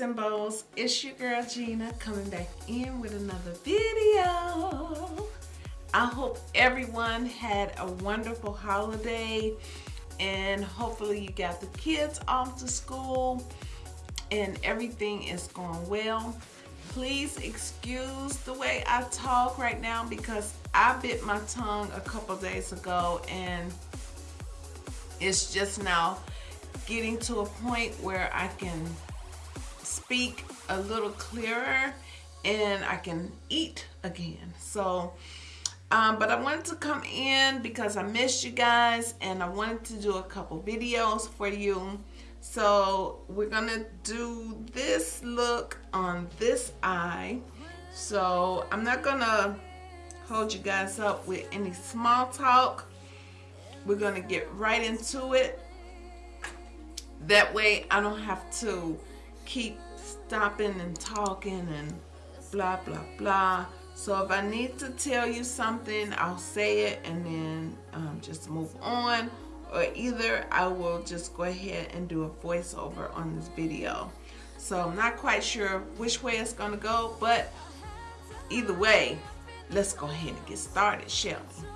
and bows it's your girl Gina coming back in with another video. I hope everyone had a wonderful holiday and hopefully you got the kids off to school and everything is going well. Please excuse the way I talk right now because I bit my tongue a couple days ago and it's just now getting to a point where I can speak a little clearer and I can eat again. So, um, but I wanted to come in because I missed you guys and I wanted to do a couple videos for you. So we're gonna do this look on this eye. So I'm not gonna hold you guys up with any small talk. We're gonna get right into it. That way I don't have to keep stopping and talking and blah blah blah. So if I need to tell you something I'll say it and then um, just move on. Or either I will just go ahead and do a voiceover on this video. So I'm not quite sure which way it's gonna go but either way let's go ahead and get started shall we?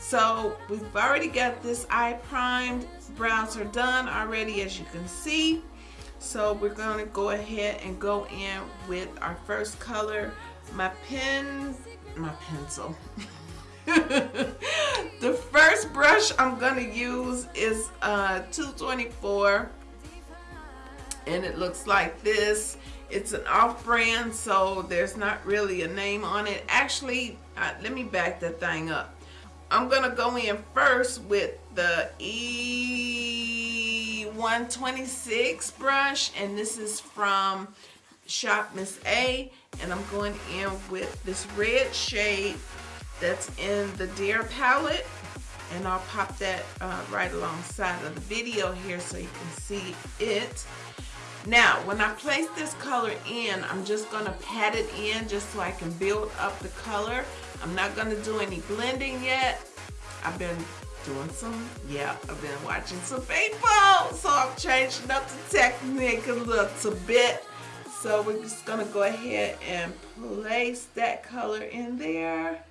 So we've already got this eye primed. Brows are done already as you can see so we're going to go ahead and go in with our first color my pen my pencil. The first brush I'm going to use is uh, 224 and it looks like this. It's an off-brand so there's not really a name on it. Actually uh, let me back that thing up. I'm gonna go in first with the E126 brush and this is from Shop Miss A and I'm going in with this red shade that's in the Dear palette and I'll pop that uh, right alongside of the video here so you can see it. Now, when I place this color in, I'm just going to pat it in just so I can build up the color. I'm not going to do any blending yet. I've been doing some, yeah, I've been watching some people. So I'm changing up the technique a little bit. So we're just to go ahead and place that color in there.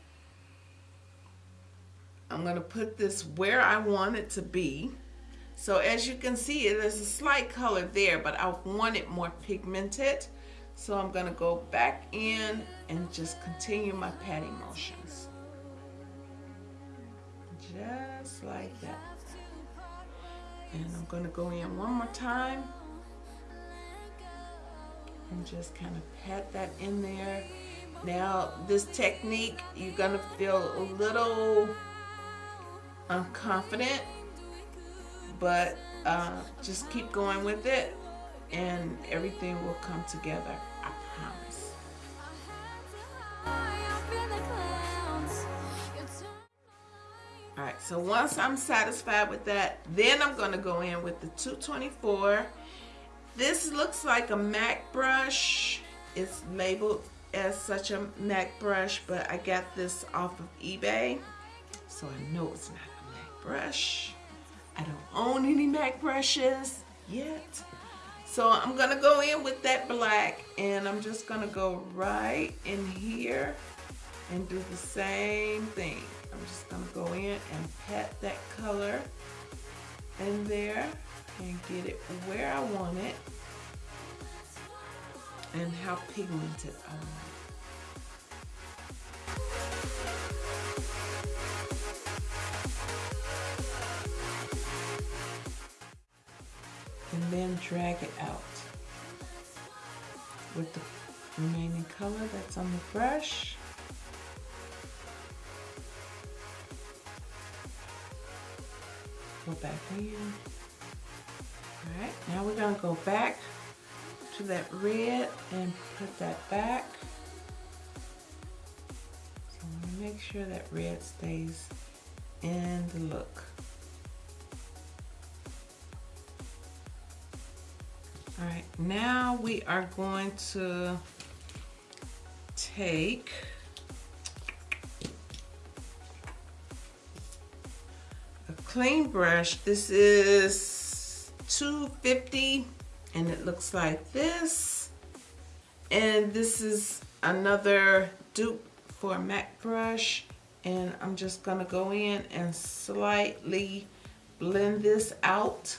I'm to put this where I want it to be. So as you can see, there's a slight color there, but I want it more pigmented. So I'm to go back in and just continue my patting motions. Just like that. And I'm going to go in one more time. And just kind of pat that in there. Now, this technique, you're going to feel a little unconfident, but uh, just keep going with it and everything will come together. So once I'm satisfied with that, then I'm going to go in with the 224. This looks like a MAC brush. It's labeled as such a MAC brush, but I got this off of eBay. So I know it's not a MAC brush. I don't own any MAC brushes yet. So I'm going to go in with that black and I'm just going to go right in here and do the same thing. I'm just to go in and pat that color in there and get it where I want it and how pigmented I want it. and then drag it out with the remaining color that's on the brush. Go back in. Alright, now we're going to go back to that red and put that back. So I'm to make sure that red stays in the look. All right, now we are going to take clean brush. This is 250 and it looks like this. And this is another dupe for a MAC brush and I'm just gonna go in and slightly blend this out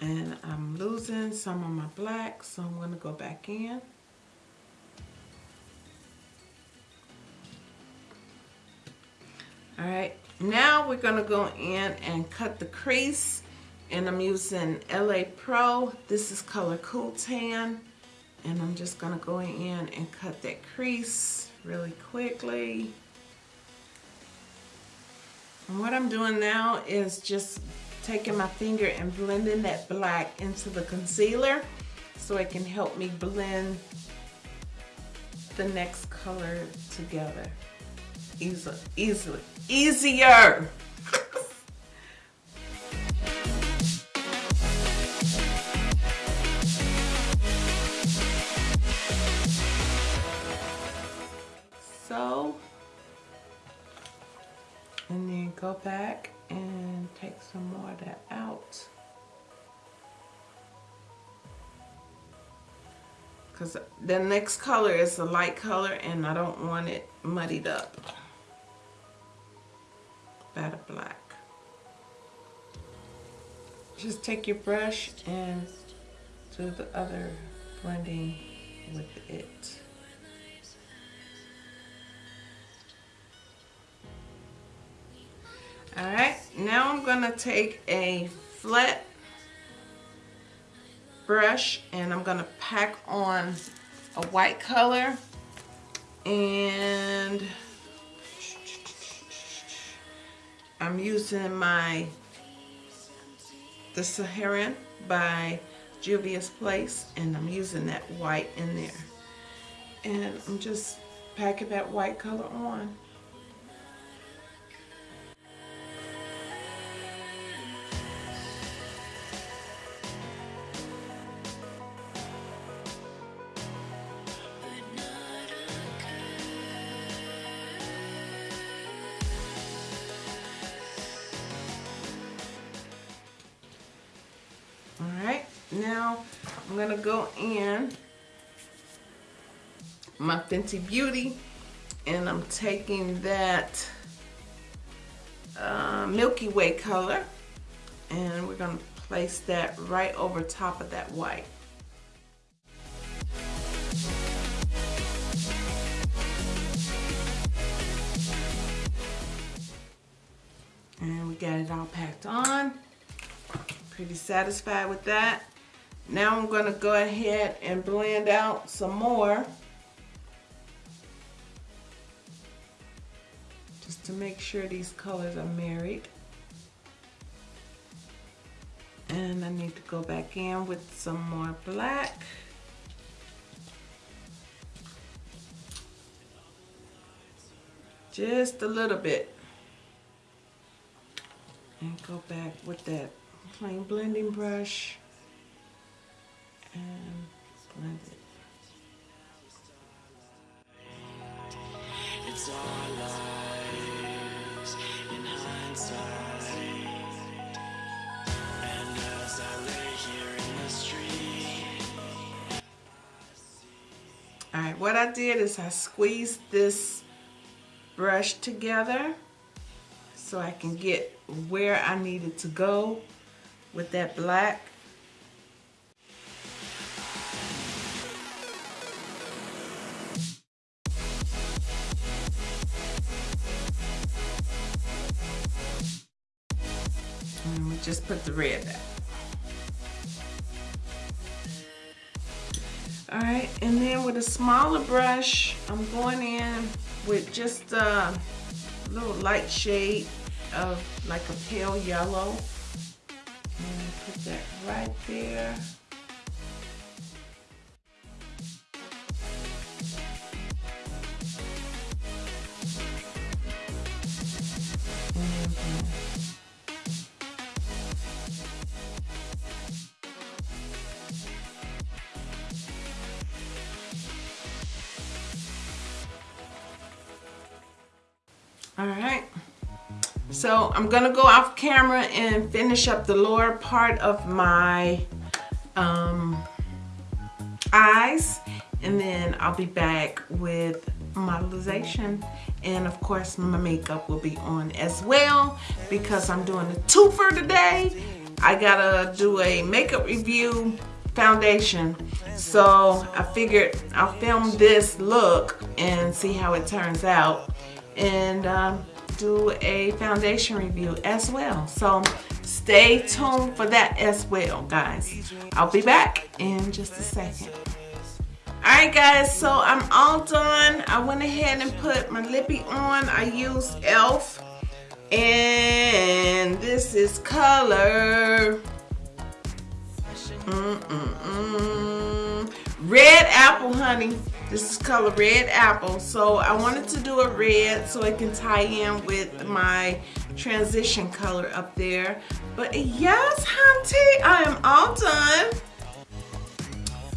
and I'm losing some of my black so I'm to go back in all right now we're going to go in and cut the crease and I'm using LA Pro. This is color cool tan and I'm just going to go in and cut that crease really quickly. And what I'm doing now is just taking my finger and blending that black into the concealer so it can help me blend the next color together easily, easily, easier. so, and then go back and take some more of that out. Because the next color is a light color and I don't want it muddied up the black. Just take your brush and do the other blending with it. All right, now I'm gonna take a flat brush and I'm gonna pack on a white color and I'm using my The Saharan by Juvia's Place and I'm using that white in there. And I'm just packing that white color on now I'm gonna go in my Fenty Beauty and I'm taking that uh, Milky Way color and we're gonna place that right over top of that white. And we got it all packed on. Pretty satisfied with that. Now I'm going to go ahead and blend out some more. Just to make sure these colors are married. And I need to go back in with some more black. Just a little bit. And go back with that plain blending brush. It's our lives in hindsight. And as I lay here in the street. Alright, what I did is I squeezed this brush together so I can get where I needed to go with that black just put the red back. All right, and then with a smaller brush, I'm going in with just a little light shade of like a pale yellow. And put that right there. All right. So I'm gonna go off camera and finish up the lower part of my um, eyes and then I'll be back with modelization. And of course my makeup will be on as well because I'm doing a twofer today. I gotta do a makeup review foundation. So I figured I'll film this look and see how it turns out and um, do a foundation review as well so stay tuned for that as well guys I'll be back in just a second Alright guys, so I'm all done. I went ahead and put my lippy on. I used e.l.f. And this is color mm -mm -mm. Red apple, honey. This is color red apple. So I wanted to do a red so it can tie in with my transition color up there. But yes, hunty, I am all done.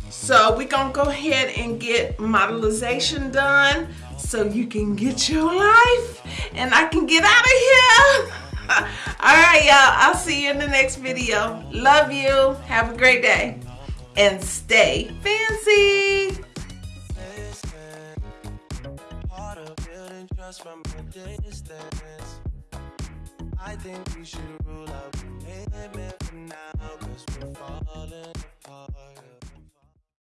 So we're gonna go ahead and get modelization done so you can get your life and I can get out of here. All right, y'all, I'll see you in the next video. Love you, have a great day, and stay fancy. I think we should rule out commitment for now, cause we're falling